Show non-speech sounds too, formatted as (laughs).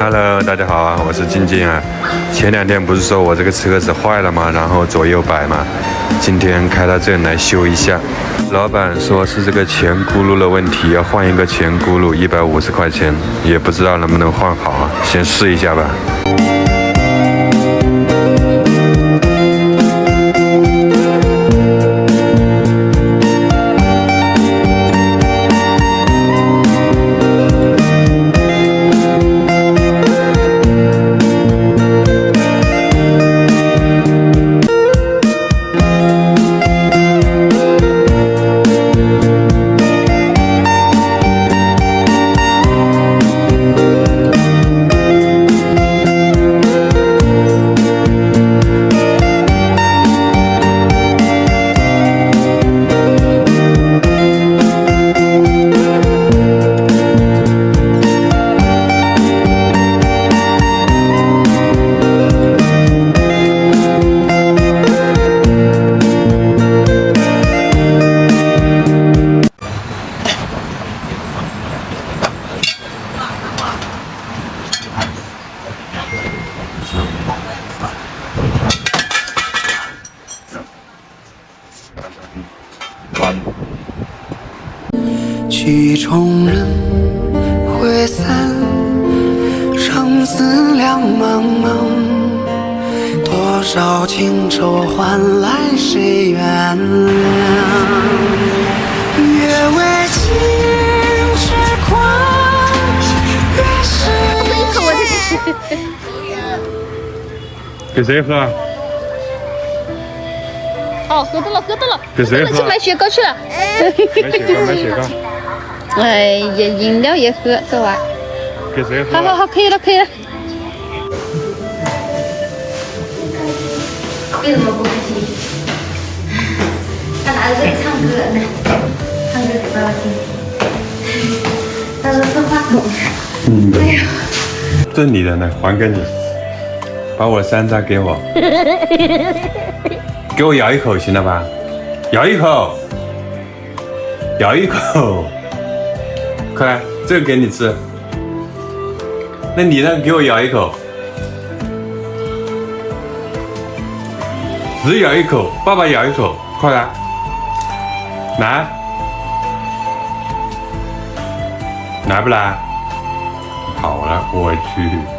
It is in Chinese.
Hello，大家好啊，我是静静啊。前两天不是说我这个车子坏了吗？然后左右摆嘛，今天开到这里来修一下。老板说是这个前轱辘的问题，要换一个前轱辘，一百五十块钱，也不知道能不能换好啊，先试一下吧。曲终人会散，生死两茫茫。多少情愁换来谁原谅？越为情痴狂，越是 (laughs) 一给谁喝？哦，喝到了，喝到了，给谁喝去买雪糕去了。买雪糕，买雪糕。(laughs) 哎呀，饮料也喝，走啊！给谁喝？好好好，可以了，可以了。为什么不开心？他拿着这个唱歌呢，唱歌给爸爸听。他说说话筒。嗯。哎呀，这是你的呢，还给你。把我的山楂给我。(laughs) 给我咬一口，行了吧？咬一口，咬一口。快来，这个给你吃。那你呢？给我咬一口。只咬一口，爸爸咬一口，快来。来，来不来？好了，我去。